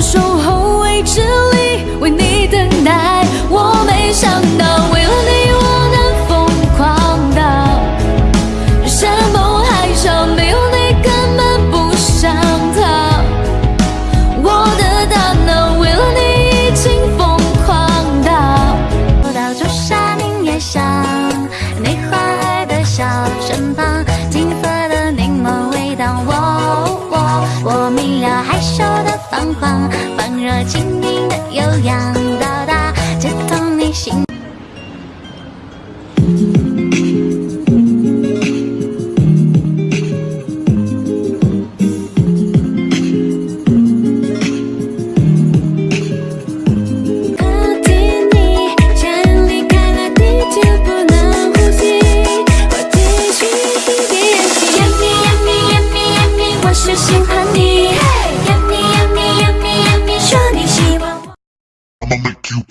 守候未知里，为你等待。我没想到，为了你我能疯狂到山崩海啸，没有你根本不想逃。我的大脑为了你已经疯狂到，我到就下凝烟想，你花海的小身旁，金色的柠檬味道，我我我明了害羞。若轻盈的悠扬。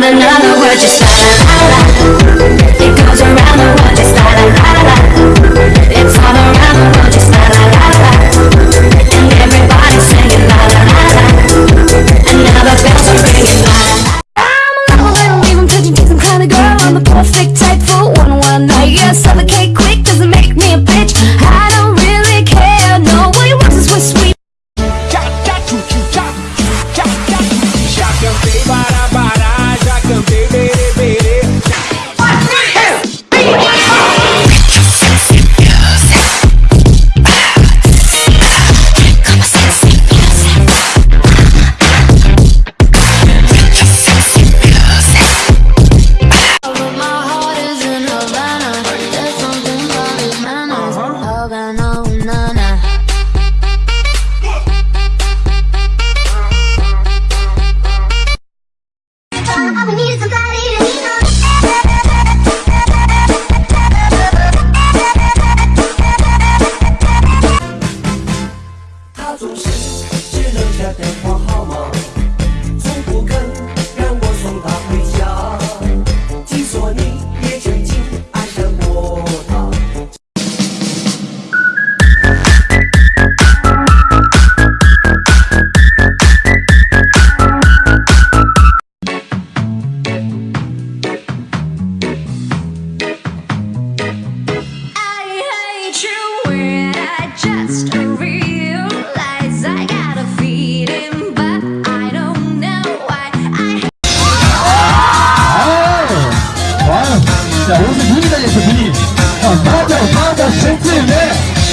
wanna know what you said. gonna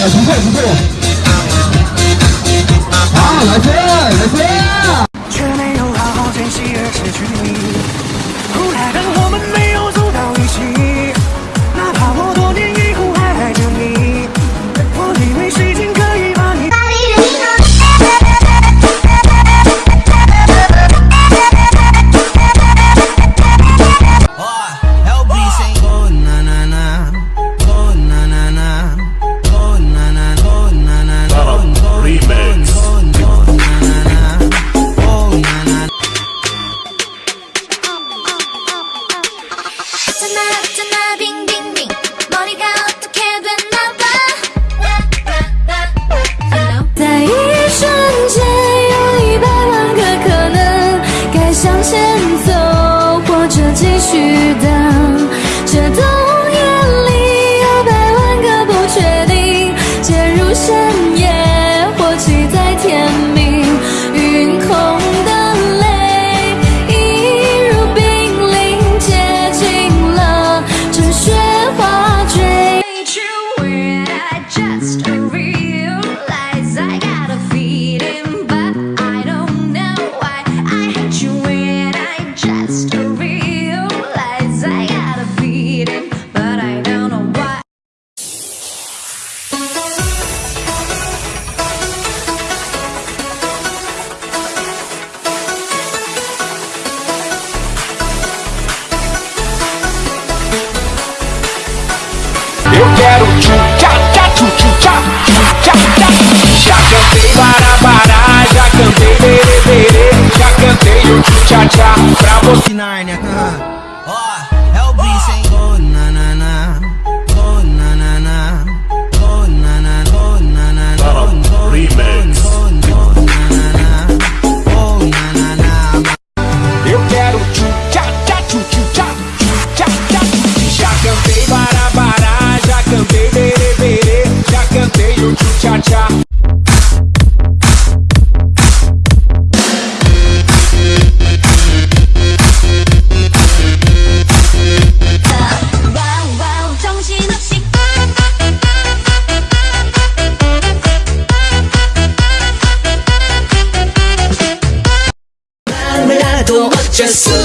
不错不错。啊，来接。49. Just